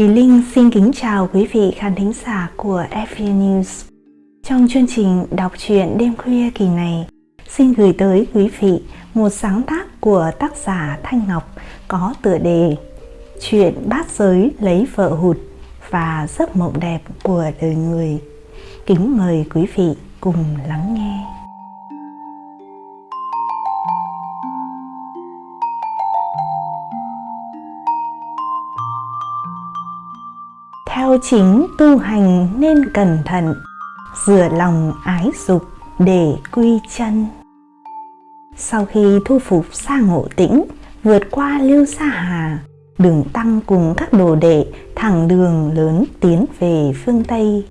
Thùy Linh xin kính chào quý vị khán thính giả của FV News. Trong chương trình đọc truyện đêm khuya kỳ này, xin gửi tới quý vị một sáng tác của tác giả Thanh Ngọc có tựa đề Chuyện bát giới lấy vợ hụt và giấc mộng đẹp của đời người. Kính mời quý vị cùng lắng nghe. Theo chính tu hành nên cẩn thận, rửa lòng ái dục để quy chân. Sau khi thu phục sa ngộ tĩnh, vượt qua lưu sa hà, đường tăng cùng các đồ đệ, thẳng đường lớn tiến về phương tây.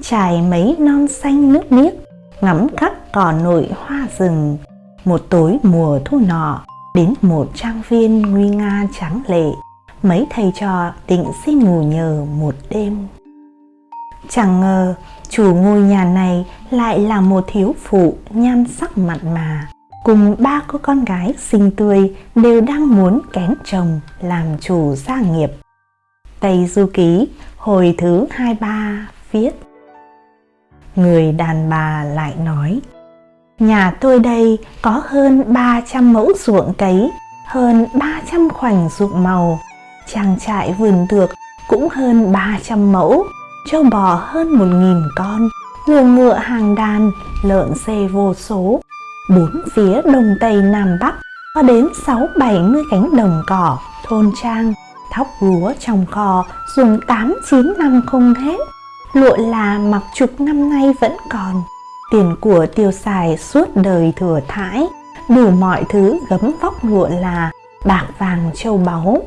Trải mấy non xanh nước biếc ngắm các cỏ nội hoa rừng, một tối mùa thu nọ đến một trang viên nguy nga trắng lệ mấy thầy trò định xin ngủ nhờ một đêm. Chẳng ngờ, chủ ngôi nhà này lại là một thiếu phụ nhan sắc mặn mà. Cùng ba cô con gái xinh tươi đều đang muốn kén chồng làm chủ gia nghiệp. Tây du ký, hồi thứ 23 viết. Người đàn bà lại nói, nhà tôi đây có hơn 300 mẫu ruộng cấy, hơn 300 khoảnh ruộng màu trang trại vườn tược cũng hơn 300 mẫu, trâu bò hơn 1.000 con, ngựa ngựa hàng đàn, lợn xe vô số. Bốn phía đông tây nam bắc có đến 6-70 cánh đồng cỏ, thôn trang, thóc lúa trong kho dùng 8-9 năm không hết. Lụa là mặc chục năm nay vẫn còn, tiền của tiêu xài suốt đời thừa thãi, đủ mọi thứ gấm vóc lụa là bạc vàng châu báu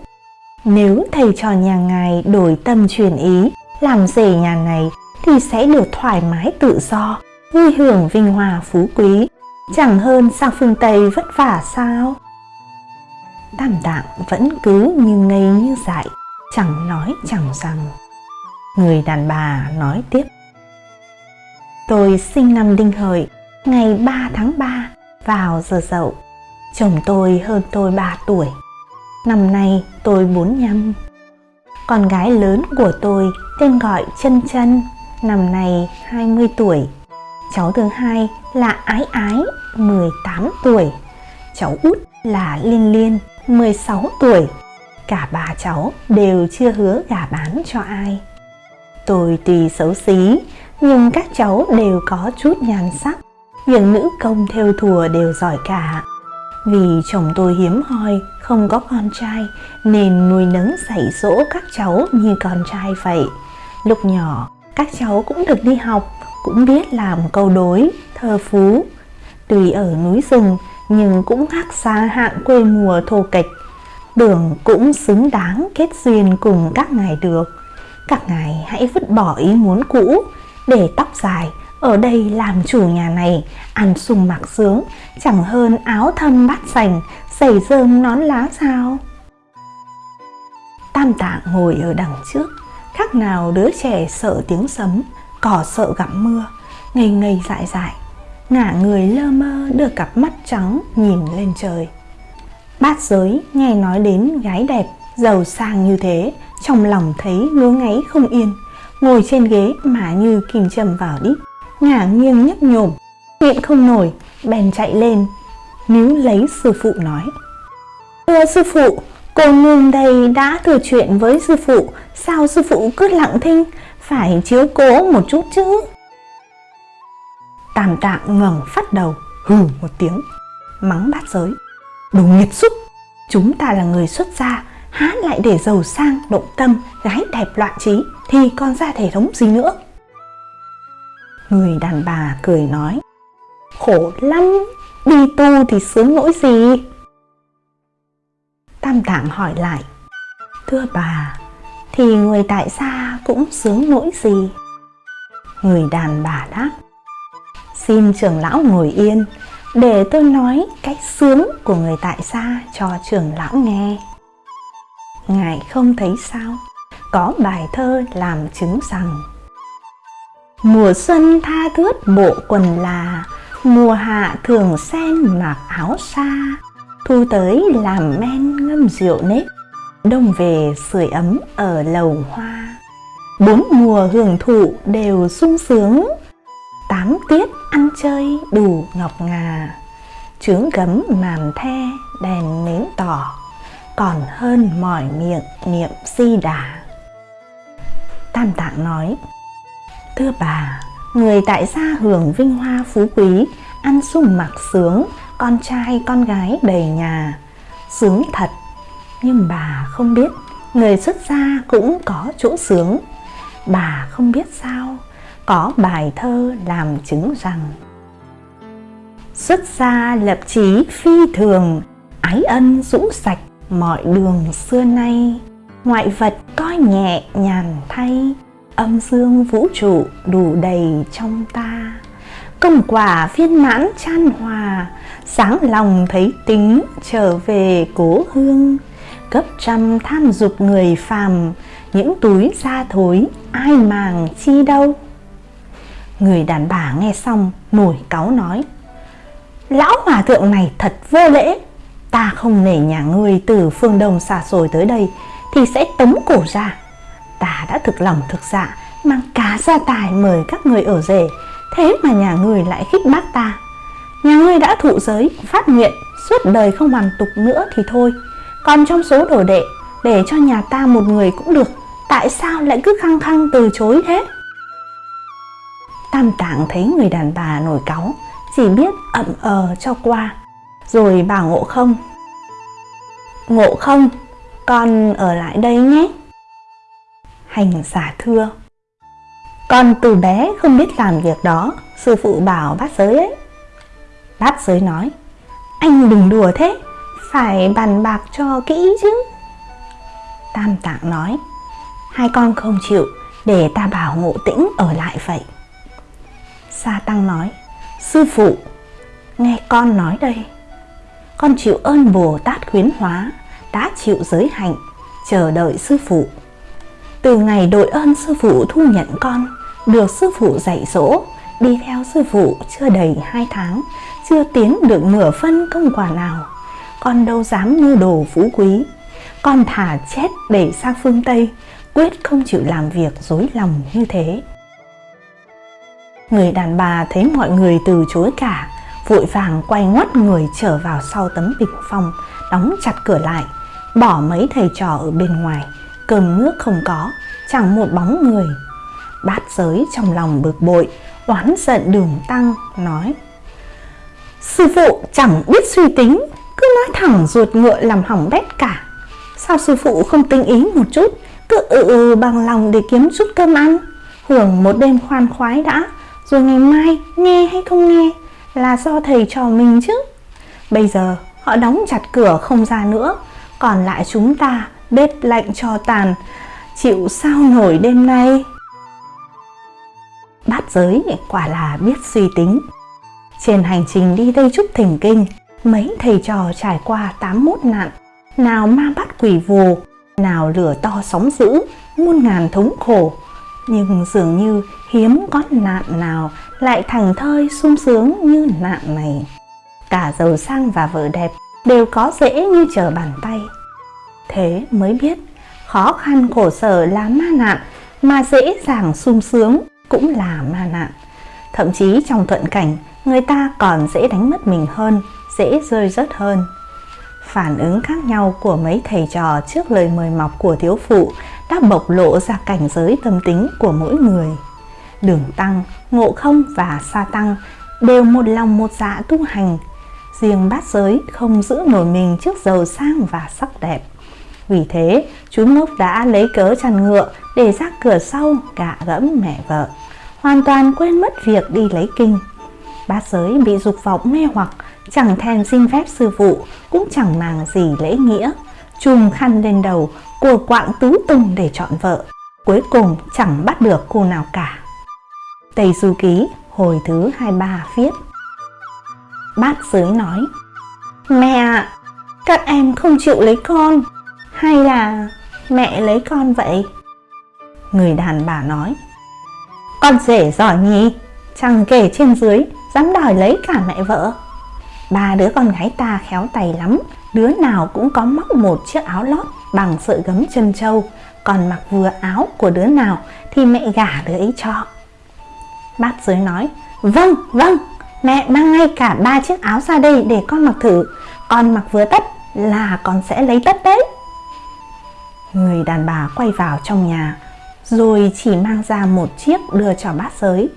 nếu thầy trò nhà ngài đổi tâm chuyển ý, làm rể nhà này thì sẽ được thoải mái tự do, vui hưởng vinh hòa phú quý, chẳng hơn sang phương Tây vất vả sao? Tam tạng vẫn cứ như ngây như dại, chẳng nói chẳng rằng. Người đàn bà nói tiếp. Tôi sinh năm đinh hợi, ngày 3 tháng 3, vào giờ dậu. Chồng tôi hơn tôi 3 tuổi, Năm nay tôi 45 Con gái lớn của tôi tên gọi chân chân, Năm nay 20 tuổi. Cháu thứ hai là Ái Ái 18 tuổi. Cháu út là Liên Liên 16 tuổi. Cả ba cháu đều chưa hứa gả bán cho ai. Tôi tùy xấu xí, Nhưng các cháu đều có chút nhan sắc. Việc nữ công theo thùa đều giỏi cả vì chồng tôi hiếm hoi, không có con trai nên nuôi nấng dạy dỗ các cháu như con trai vậy. Lúc nhỏ, các cháu cũng được đi học, cũng biết làm câu đối, thơ phú. Tuy ở núi rừng nhưng cũng khác xa hạng quê mùa thô kịch. Đường cũng xứng đáng kết duyên cùng các ngài được. Các ngài hãy vứt bỏ ý muốn cũ để tóc dài ở đây làm chủ nhà này, ăn sung mặc sướng, chẳng hơn áo thâm bát sành, giày rơm nón lá sao. Tam tạng ngồi ở đằng trước, khác nào đứa trẻ sợ tiếng sấm, cỏ sợ gặp mưa, ngây ngây dại dại, ngả người lơ mơ đưa cặp mắt trắng nhìn lên trời. Bát giới nghe nói đến gái đẹp, giàu sang như thế, trong lòng thấy ngứa ngáy không yên, ngồi trên ghế mà như kìm châm vào đít ngả nghiêng nhấp nhổm nhịn không nổi, bèn chạy lên. Níu lấy sư phụ nói, thưa sư phụ, cô nương đây đã thừa chuyện với sư phụ. Sao sư phụ cứ lặng thinh? Phải chiếu cố một chút chứ. Tàm tạng ngẩng phát đầu, hừ một tiếng, mắng bát giới, đồ nghiệt xúc, chúng ta là người xuất gia, há lại để giàu sang, động tâm, gái đẹp loạn trí, thì còn ra thể thống gì nữa? Người đàn bà cười nói Khổ lắm, đi tu thì sướng nỗi gì? Tam Tạng hỏi lại Thưa bà, thì người tại gia cũng sướng nỗi gì? Người đàn bà đáp Xin trưởng lão ngồi yên để tôi nói cách sướng của người tại gia cho trưởng lão nghe. Ngài không thấy sao? Có bài thơ làm chứng rằng Mùa xuân tha thướt bộ quần là, Mùa hạ thường sen mặc áo xa Thu tới làm men ngâm rượu nếp, đông về sưởi ấm ở lầu hoa. Bốn mùa hưởng thụ đều sung sướng, tám tiết ăn chơi đủ ngọc ngà. Trướng gấm màn the, đèn nến tỏ, còn hơn mỏi miệng niệm si đà. Tam tạng nói thưa bà. Người tại gia hưởng vinh hoa phú quý, ăn sung mặc sướng, con trai, con gái đầy nhà. Sướng thật. Nhưng bà không biết, người xuất gia cũng có chỗ sướng. Bà không biết sao, có bài thơ làm chứng rằng xuất gia lập chí phi thường, ái ân dũng sạch mọi đường xưa nay. Ngoại vật coi nhẹ nhàn thay âm dương vũ trụ đủ đầy trong ta. Công quả viên mãn chan hòa, sáng lòng thấy tính trở về cố hương. Cấp trăm tham dục người phàm, những túi da thối ai màng chi đâu. Người đàn bà nghe xong nổi cáu nói, lão hòa thượng này thật vô lễ. Ta không nể nhà ngươi từ phương đông xa xôi tới đây thì sẽ tống cổ ra ta đã thực lòng thực dạ mang cá gia tài mời các người ở rể. Thế mà nhà người lại khích bác ta. Nhà ngươi đã thụ giới, phát nguyện, suốt đời không hoàn tục nữa thì thôi. Còn trong số đồ đệ, để cho nhà ta một người cũng được, tại sao lại cứ khăng khăng từ chối thế? Tam tạng thấy người đàn bà nổi cáu, chỉ biết ậm ờ cho qua. Rồi bảo ngộ không? Ngộ không? Con ở lại đây nhé hành giả thưa. Con từ bé không biết làm việc đó, sư phụ bảo bát giới ấy. Bát giới nói, anh đừng đùa thế, phải bàn bạc cho kỹ chứ. Tam tạng nói, hai con không chịu, để ta bảo ngộ tĩnh ở lại vậy. Sa tăng nói, sư phụ, nghe con nói đây. Con chịu ơn bồ tát khuyến hóa, đã chịu giới hạnh, chờ đợi sư phụ từ ngày đội ơn sư phụ thu nhận con, được sư phụ dạy dỗ, đi theo sư phụ chưa đầy hai tháng, chưa tiến được nửa phân công quả nào. Con đâu dám mưu đồ phú quý. Con thả chết để sang phương tây, quyết không chịu làm việc dối lòng như thế. Người đàn bà thấy mọi người từ chối cả, vội vàng quay ngoắt người trở vào sau tấm bình phong, đóng chặt cửa lại, bỏ mấy thầy trò ở bên ngoài cơm nước không có, chẳng một bóng người. Bát giới trong lòng bực bội, oán giận đường tăng, nói, sư phụ chẳng biết suy tính, cứ nói thẳng ruột ngựa làm hỏng bét cả. Sao sư phụ không tinh ý một chút, cứ ừ ừ bằng lòng để kiếm chút cơm ăn? Hưởng một đêm khoan khoái đã, rồi ngày mai nghe hay không nghe, là do thầy trò mình chứ. Bây giờ họ đóng chặt cửa không ra nữa, còn lại chúng ta bếp lạnh cho tàn. Chịu sao nổi đêm nay? Bát giới quả là biết suy tính. Trên hành trình đi Tây Trúc Thỉnh Kinh, mấy thầy trò trải qua 81 nạn. Nào ma bắt quỷ vù, nào lửa to sóng dữ, muôn ngàn thống khổ. Nhưng dường như hiếm có nạn nào lại thành thơi sung sướng như nạn này. Cả giàu sang và vợ đẹp đều có dễ như trở bàn tay thế mới biết. Khó khăn khổ sở là ma nạn, mà dễ dàng sung sướng cũng là ma nạn. Thậm chí trong thuận cảnh, người ta còn dễ đánh mất mình hơn, dễ rơi rớt hơn. Phản ứng khác nhau của mấy thầy trò trước lời mời mọc của thiếu phụ đã bộc lộ ra cảnh giới tâm tính của mỗi người. Đường tăng, ngộ không và sa tăng đều một lòng một dạ tu hành. Riêng bát giới không giữ nổi mình trước giàu sang và sắc đẹp vì thế chú ngốc đã lấy cớ chăn ngựa để ra cửa sau gạ gẫm mẹ vợ. Hoàn toàn quên mất việc đi lấy kinh. Bát giới bị dục vọng mê hoặc chẳng thèm xin phép sư phụ cũng chẳng màng gì lễ nghĩa. Chùm khăn lên đầu của quạng tứ tung để chọn vợ. Cuối cùng chẳng bắt được cô nào cả. Tây Du Ký hồi thứ 23 viết. Bát giới nói Mẹ ạ, các em không chịu lấy con. Hay là mẹ lấy con vậy? Người đàn bà nói Con rể giỏi nhỉ Chẳng kể trên dưới Dám đòi lấy cả mẹ vợ Ba đứa con gái ta khéo tay lắm đứa nào cũng có móc một chiếc áo lót bằng sợi gấm chân trâu, còn mặc vừa áo của đứa nào thì mẹ gả đứa ấy cho. Bát giới nói, vâng, vâng, mẹ mang ngay cả ba chiếc áo ra đây để con mặc thử, con mặc vừa tất là con sẽ lấy tất đấy. Người đàn bà quay vào trong nhà, rồi chỉ mang ra một chiếc đưa cho bát giới.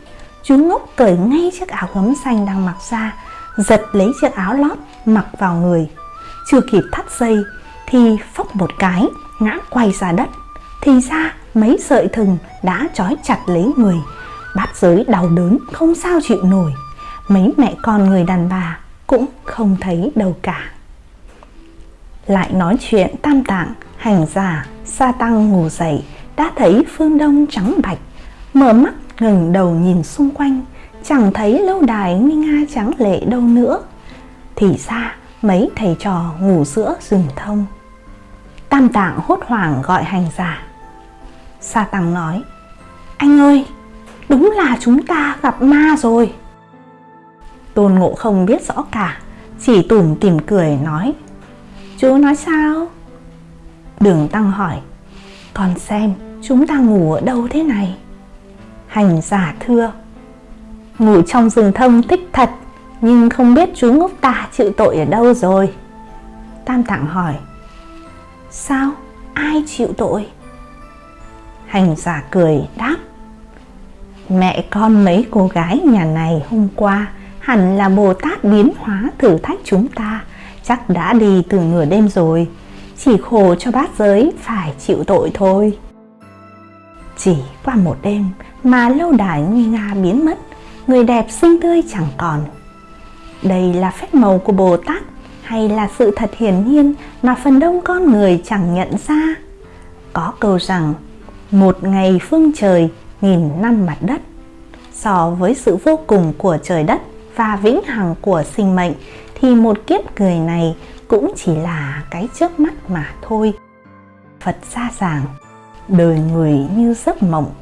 Chú ngốc cởi ngay chiếc áo gấm xanh đang mặc ra, giật lấy chiếc áo lót mặc vào người. Chưa kịp thắt dây thì phốc một cái ngã quay ra đất. Thì ra mấy sợi thừng đã trói chặt lấy người. Bát giới đau đớn không sao chịu nổi. Mấy mẹ con người đàn bà cũng không thấy đâu cả. Lại nói chuyện tam tạng, hành giả, sa tăng ngủ dậy đã thấy phương đông trắng bạch mở mắt ngừng đầu nhìn xung quanh chẳng thấy lâu đài nguy nga trắng lệ đâu nữa. Thì ra mấy thầy trò ngủ giữa rừng thông. Tam tạng hốt hoảng gọi hành giả. Sa tăng nói anh ơi đúng là chúng ta gặp ma rồi. Tôn ngộ không biết rõ cả chỉ tủm tìm cười nói chú nói sao? Đường tăng hỏi, còn xem chúng ta ngủ ở đâu thế này? Hành giả thưa, ngủ trong rừng thông thích thật, nhưng không biết chú ngốc ta chịu tội ở đâu rồi? Tam tạng hỏi, sao? Ai chịu tội? Hành giả cười đáp, mẹ con mấy cô gái nhà này hôm qua hẳn là bồ tát biến hóa thử thách chúng ta, chắc đã đi từ nửa đêm rồi chỉ khổ cho bát giới phải chịu tội thôi. Chỉ qua một đêm mà lâu đài nguy nga biến mất, người đẹp xinh tươi chẳng còn. Đây là phép màu của bồ tát hay là sự thật hiển nhiên mà phần đông con người chẳng nhận ra? Có câu rằng, một ngày phương trời, nghìn năm mặt đất. So với sự vô cùng của trời đất và vĩnh hằng của sinh mệnh thì một kiếp người này cũng chỉ là cái trước mắt mà thôi. Phật xa giảng, đời người như giấc mộng,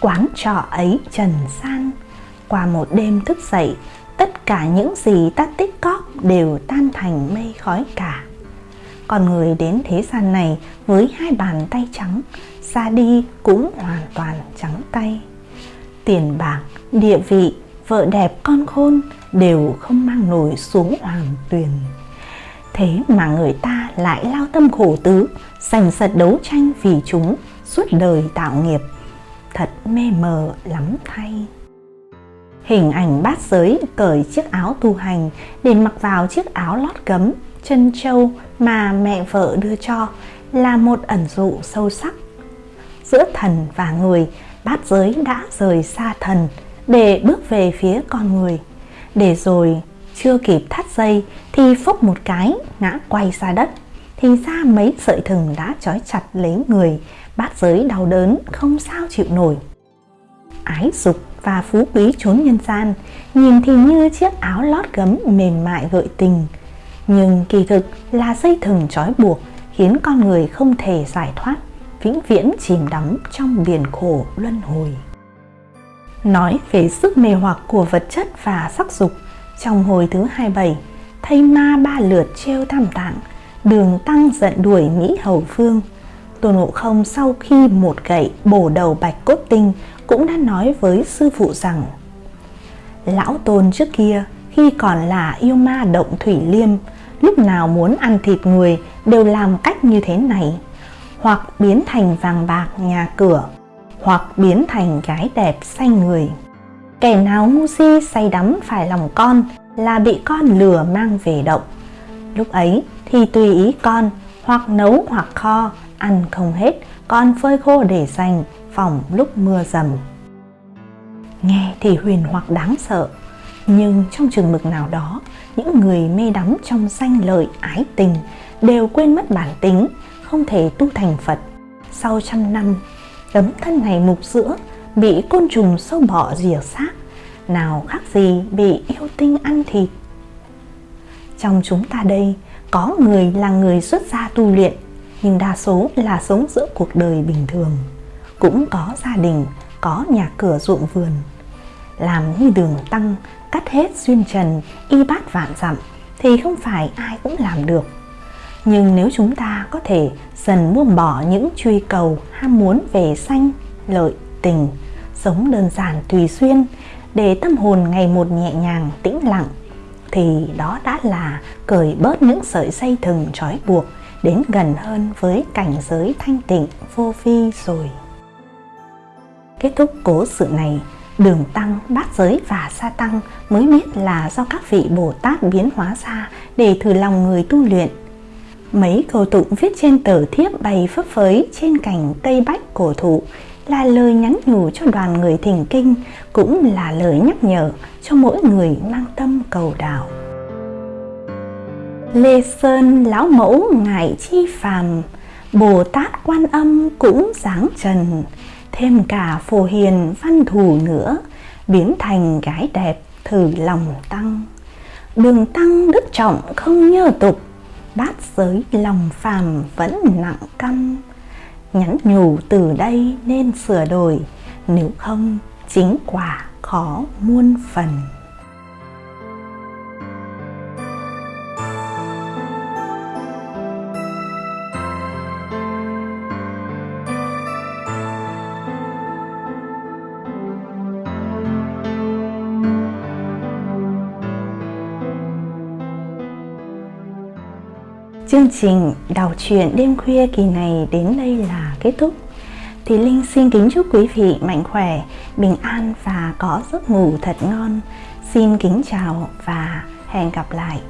quán trọ ấy trần gian. Qua một đêm thức dậy, tất cả những gì ta tích cóp đều tan thành mây khói cả. Còn người đến thế gian này với hai bàn tay trắng, ra đi cũng hoàn toàn trắng tay. Tiền bạc, địa vị vợ đẹp con khôn đều không mang nổi xuống hoàng tuyền. Thế mà người ta lại lao tâm khổ tứ, giành giật đấu tranh vì chúng, suốt đời tạo nghiệp. Thật mê mờ lắm thay. Hình ảnh bát giới cởi chiếc áo tu hành, để mặc vào chiếc áo lót gấm, chân trâu mà mẹ vợ đưa cho, là một ẩn dụ sâu sắc. Giữa thần và người, bát giới đã rời xa thần để bước về phía con người. Để rồi chưa kịp thắt dây thì phốc một cái ngã quay ra đất. Thì ra mấy sợi thừng đã trói chặt lấy người. Bát giới đau đớn không sao chịu nổi. Ái dục và phú quý trốn nhân gian. Nhìn thì như chiếc áo lót gấm mềm mại gợi tình. Nhưng kỳ thực là dây thừng trói buộc khiến con người không thể giải thoát, vĩnh viễn chìm đắm trong biển khổ luân hồi nói về sức mê hoặc của vật chất và sắc dục. Trong hồi thứ 27 thay ma ba lượt treo tam tạng, đường tăng giận đuổi mỹ hầu phương tôn ngộ không sau khi một gậy bổ đầu bạch cốt tinh cũng đã nói với sư phụ rằng, lão tôn trước kia, khi còn là yêu ma động thủy liêm, lúc nào muốn ăn thịt người đều làm cách như thế này, hoặc biến thành vàng bạc nhà cửa hoặc biến thành gái đẹp say người. Kẻ nào ngu si say đắm phải lòng con là bị con lừa mang về động. Lúc ấy thì tùy ý con, hoặc nấu hoặc kho, ăn không hết, con phơi khô để dành phòng lúc mưa dầm. Nghe thì huyền hoặc đáng sợ, nhưng trong trường mực nào đó, những người mê đắm trong danh lợi, ái tình đều quên mất bản tính, không thể tu thành phật. Sau trăm năm tấm thân này mục sữa bị côn trùng sâu bọ rỉa xác. Nào khác gì bị yêu tinh ăn thịt. Trong chúng ta đây, có người là người xuất gia tu luyện, nhưng đa số là sống giữa cuộc đời bình thường. Cũng có gia đình, có nhà cửa ruộng vườn. Làm như đường tăng, cắt hết duyên trần, y bát vạn dặm, thì không phải ai cũng làm được nhưng nếu chúng ta có thể dần buông bỏ những truy cầu ham muốn về sanh, lợi, tình, sống đơn giản tùy duyên, để tâm hồn ngày một nhẹ nhàng, tĩnh lặng, thì đó đã là cởi bớt những sợi dây thừng trói buộc đến gần hơn với cảnh giới thanh tịnh, vô vi rồi. Kết thúc cố sự này, đường tăng, bát giới và sa tăng mới biết là do các vị bồ tát biến hóa ra để thử lòng người tu luyện mấy câu tụng viết trên tờ thiếp bày phấp phới trên cành cây bách cổ thụ là lời nhắn nhủ cho đoàn người thỉnh kinh, cũng là lời nhắc nhở cho mỗi người mang tâm cầu đạo. Lê sơn, lão mẫu, ngài chi phàm, bồ tát quan âm cũng giáng trần, thêm cả phổ hiền văn thù nữa, biến thành gái đẹp thử lòng tăng. Đường tăng đức trọng không nhơ tục bát giới lòng phàm vẫn nặng căm. Nhắn nhủ từ đây nên sửa đổi, nếu không chính quả khó muôn phần. Chương trình đọc truyện đêm khuya kỳ này đến đây là kết thúc. Thì Linh xin kính chúc quý vị mạnh khỏe, bình an và có giấc ngủ thật ngon. Xin kính chào và hẹn gặp lại.